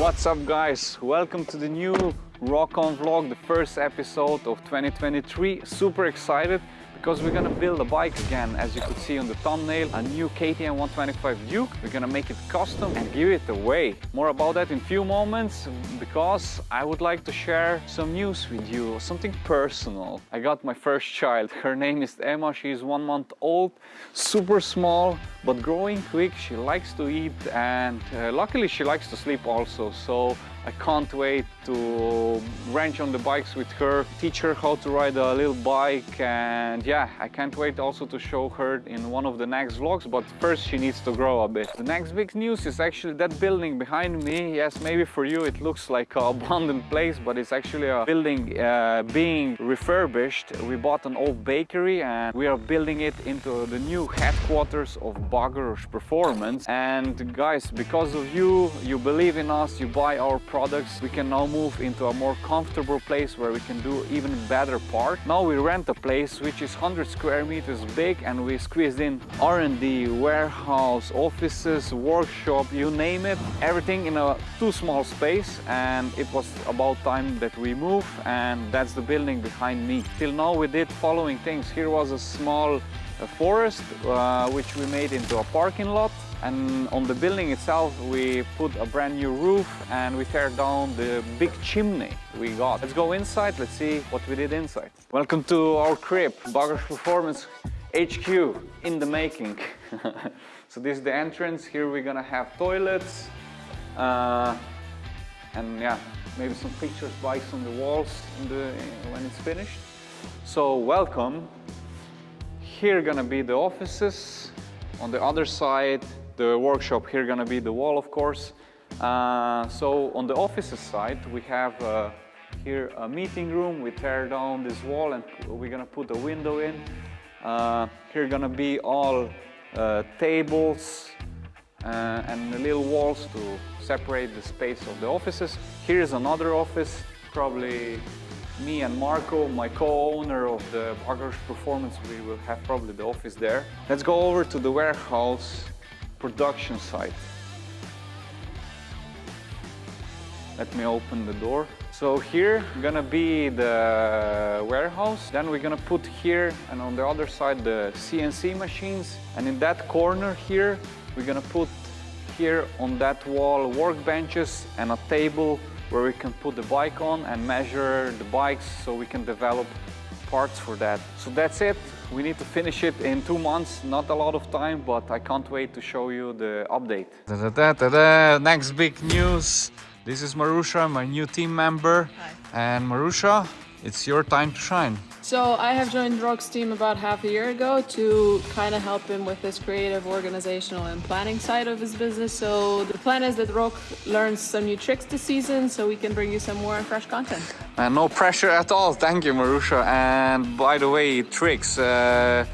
What's up guys? Welcome to the new Rock On vlog, the first episode of 2023. Super excited because we're gonna build a bike again as you could see on the thumbnail a new KTM 125 Duke. We're gonna make it custom and give it away. More about that in few moments because I would like to share some news with you something personal. I got my first child. Her name is Emma. She is one month old super small but growing quick. She likes to eat and uh, luckily she likes to sleep also. So I can't wait to wrench on the bikes with her, teach her how to ride a little bike and yeah, I can't wait also to show her in one of the next vlogs, but first she needs to grow a bit. The next big news is actually that building behind me. Yes, maybe for you it looks like an abandoned place, but it's actually a building uh, being refurbished. We bought an old bakery and we are building it into the new headquarters of Bagoros Performance. And guys, because of you, you believe in us, you buy our products, we can now move into a more comfortable place where we can do even better part. Now we rent a place which is 100 square meters big and we squeezed in R&D, warehouse, offices, workshop, you name it, everything in a too small space and it was about time that we move and that's the building behind me. Till now we did following things. Here was a small a forest uh, which we made into a parking lot and on the building itself we put a brand new roof and we tear down the big chimney we got. Let's go inside, let's see what we did inside. Welcome to our crib, Bagoros Performance HQ in the making. so this is the entrance, here we're gonna have toilets uh, and yeah, maybe some pictures, bikes on the walls the, when it's finished. So welcome. Here gonna be the offices. On the other side, the workshop here gonna be the wall, of course. Uh, so on the offices side, we have uh, here a meeting room. We tear down this wall and we're gonna put a window in. Uh, here gonna be all uh, tables uh, and little walls to separate the space of the offices. Here's another office, probably me and Marco, my co-owner of the Bagoros Performance, we will have probably the office there. Let's go over to the warehouse production site. Let me open the door. So here gonna be the warehouse. Then we're gonna put here and on the other side the CNC machines. And in that corner here, we're gonna put here on that wall workbenches and a table where we can put the bike on and measure the bikes so we can develop parts for that. So that's it. We need to finish it in two months. Not a lot of time, but I can't wait to show you the update. Da -da -da Next big news. This is Marusha, my new team member. Hi. And Marusha, it's your time to shine. So I have joined Rok's team about half a year ago to kind of help him with this creative, organizational and planning side of his business. So the plan is that Rok learns some new tricks this season so we can bring you some more fresh content. And no pressure at all. Thank you, Marusha. And by the way, tricks. Uh,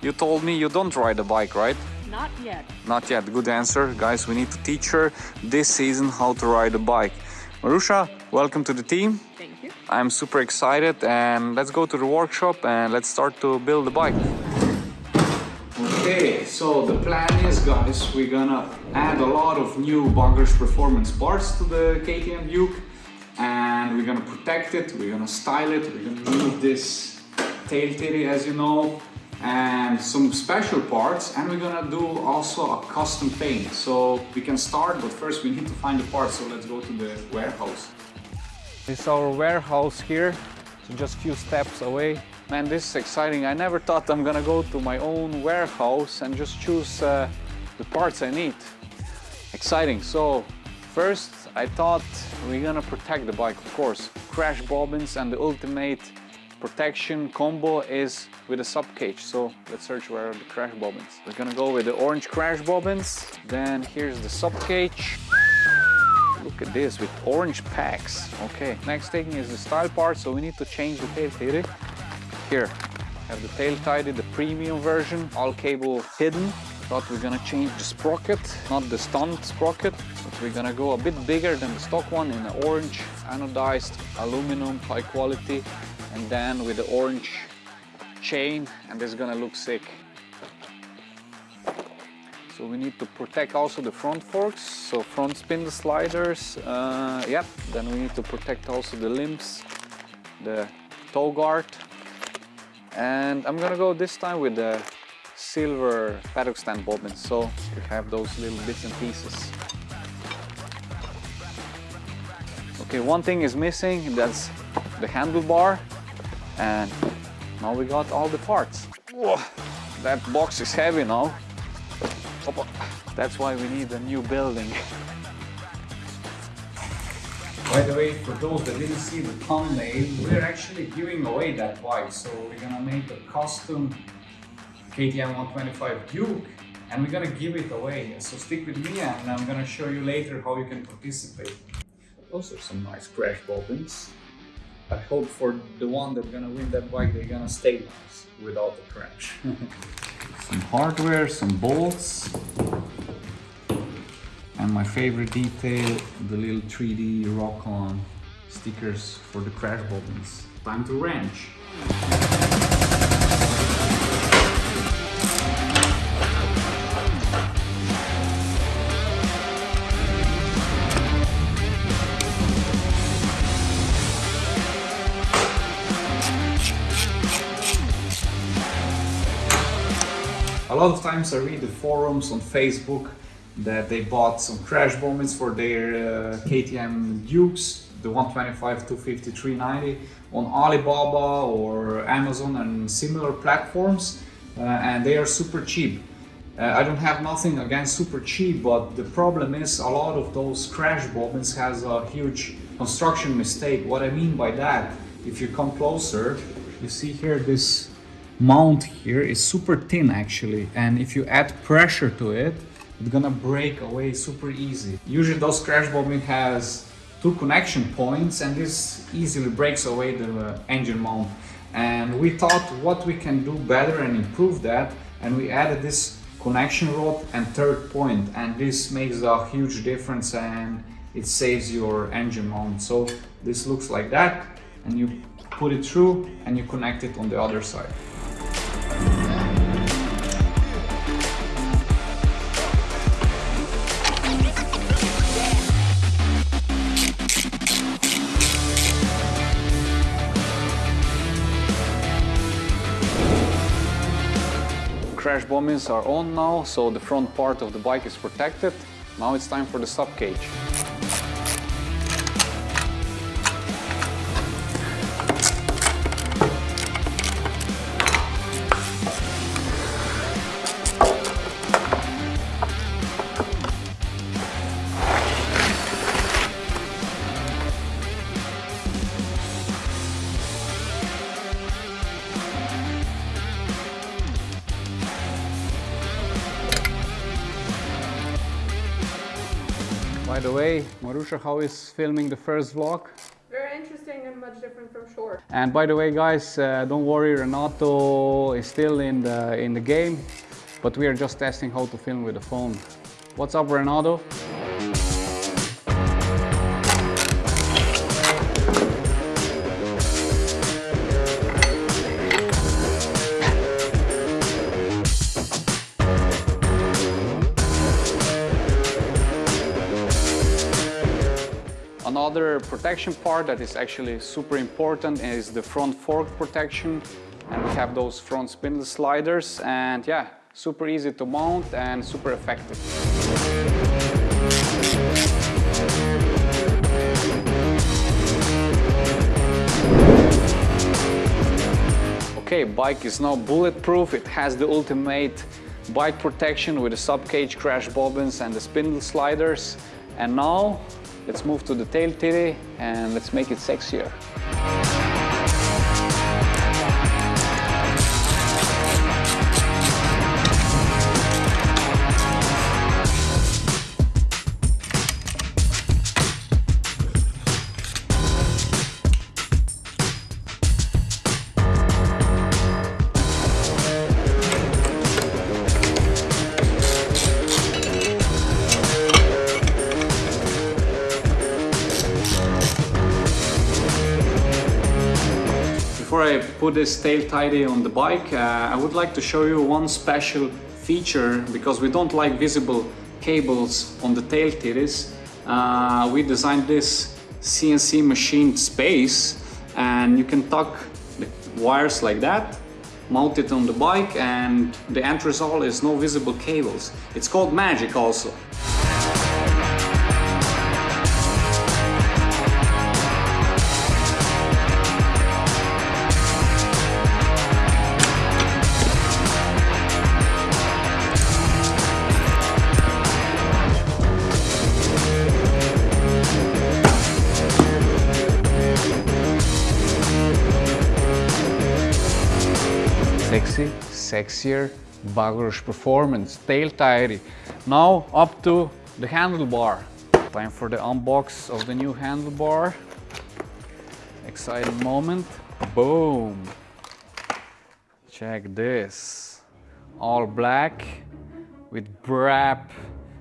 you told me you don't ride a bike, right? Not yet. Not yet. Good answer. Guys, we need to teach her this season how to ride a bike. Marusha, welcome to the team. I'm super excited and let's go to the workshop and let's start to build the bike. Okay, so the plan is guys, we're gonna add a lot of new Bagoros performance parts to the KTM Duke and we're gonna protect it, we're gonna style it, we're gonna move this tail tidy as you know and some special parts and we're gonna do also a custom paint so we can start but first we need to find the parts so let's go to the warehouse is our warehouse here just a few steps away man this is exciting I never thought I'm gonna go to my own warehouse and just choose uh, the parts I need exciting so first I thought we're gonna protect the bike of course crash bobbins and the ultimate protection combo is with a sub cage. So let's search where are the crash bobbins. We're gonna go with the orange crash bobbins. Then here's the sub cage. Look at this with orange packs. Okay, next thing is the style part. So we need to change the tail tidy. Here, have the tail tidy, the premium version, all cable hidden. But we're gonna change the sprocket, not the stunt sprocket, but we're gonna go a bit bigger than the stock one in an orange anodized aluminum high quality and then with the orange chain and this is gonna look sick. So we need to protect also the front forks, so front spindle sliders, uh, yep. Then we need to protect also the limbs, the toe guard. And I'm gonna go this time with the silver paddock stand bobbins, so you have those little bits and pieces. Okay, one thing is missing, that's the handlebar. And now we got all the parts. Whoa, that box is heavy now. That's why we need a new building. By the way, for those that didn't see the thumbnail, we're actually giving away that bike. So we're gonna make a custom KTM 125 Duke and we're gonna give it away. So stick with me and I'm gonna show you later how you can participate. Those are some nice crash bobbins. I hope for the one that's gonna win that bike, they're gonna stay nice without the crash. some hardware, some bolts, and my favorite detail, the little 3D Rock-On stickers for the crash buttons. Time to wrench. Lot of times I read the forums on Facebook that they bought some crash bobbins for their uh, KTM Dukes, the 125, 250, 390 on Alibaba or Amazon and similar platforms uh, and they are super cheap. Uh, I don't have nothing against super cheap, but the problem is a lot of those crash bobbins has a huge construction mistake. What I mean by that, if you come closer, you see here this mount here is super thin actually and if you add pressure to it it's gonna break away super easy. Usually those crash bobbin has two connection points and this easily breaks away the engine mount. And we thought what we can do better and improve that and we added this connection rod and third point and this makes a huge difference and it saves your engine mount. So this looks like that and you put it through and you connect it on the other side crash bobbins are on now, so the front part of the bike is protected. Now it's time for the sub cage. By the way, Marusha, how is filming the first vlog? Very interesting and much different from short. And by the way, guys, uh, don't worry, Renato is still in the in the game, but we are just testing how to film with the phone. What's up, Renato? Another protection part that is actually super important is the front fork protection. And we have those front spindle sliders and yeah, super easy to mount and super effective. Okay, bike is now bulletproof. It has the ultimate bike protection with the sub-cage crash bobbins and the spindle sliders. And now Let's move to the tail tidy and let's make it sexier. Put this tail tidy on the bike, uh, I would like to show you one special feature, because we don't like visible cables on the tail tidies, uh, we designed this CNC machined space and you can tuck the wires like that mount it on the bike and the end result is no visible cables. It's called magic also. Sexier Bagoros Performance tail tidy. Now up to the handlebar. Time for the unbox of the new handlebar. Exciting moment. Boom. Check this. All black with Brap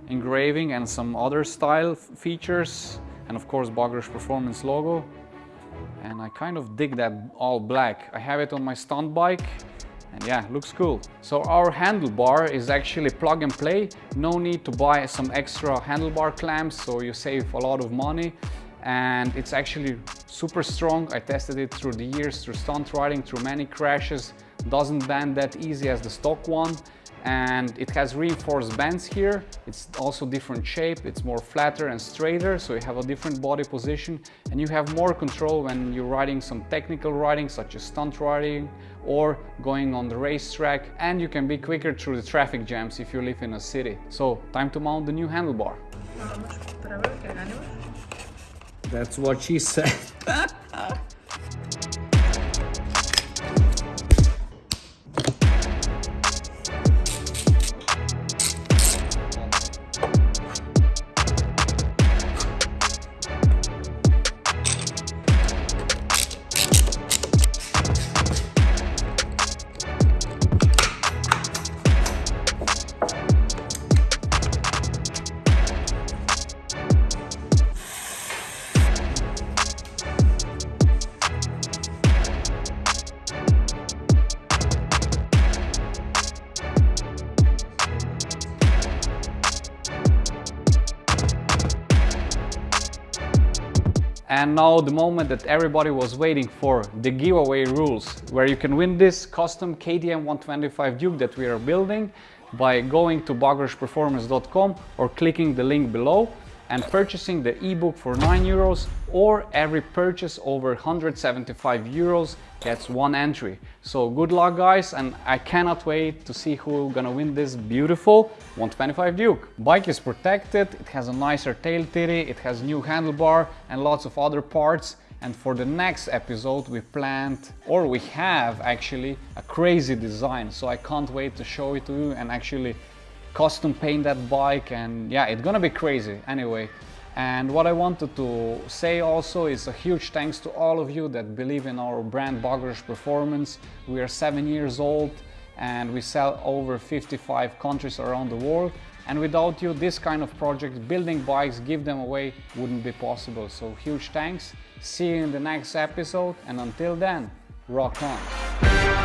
engraving and some other style features and of course Bagoros Performance logo and I kind of dig that all black. I have it on my stunt bike and yeah, looks cool. So our handlebar is actually plug and play. No need to buy some extra handlebar clamps, so you save a lot of money. And it's actually super strong. I tested it through the years, through stunt riding, through many crashes. Doesn't bend that easy as the stock one and it has reinforced bands here. It's also different shape, it's more flatter and straighter, so you have a different body position and you have more control when you're riding some technical riding such as stunt riding or going on the racetrack and you can be quicker through the traffic jams if you live in a city. So time to mount the new handlebar. That's what she said. And now the moment that everybody was waiting for, the giveaway rules, where you can win this custom KTM 125 Duke that we are building by going to bagosperformance.com or clicking the link below and purchasing the ebook for 9 euros or every purchase over 175 euros gets one entry. So good luck guys and I cannot wait to see who gonna win this beautiful 125 Duke. Bike is protected, it has a nicer tail tidy, it has new handlebar and lots of other parts and for the next episode we planned or we have actually a crazy design so I can't wait to show it to you and actually custom paint that bike and yeah it's gonna be crazy anyway and what I wanted to say also is a huge thanks to all of you that believe in our brand Bagoros Performance. We are seven years old and we sell over 55 countries around the world. And without you, this kind of project, building bikes, give them away, wouldn't be possible. So huge thanks. See you in the next episode. And until then, rock on.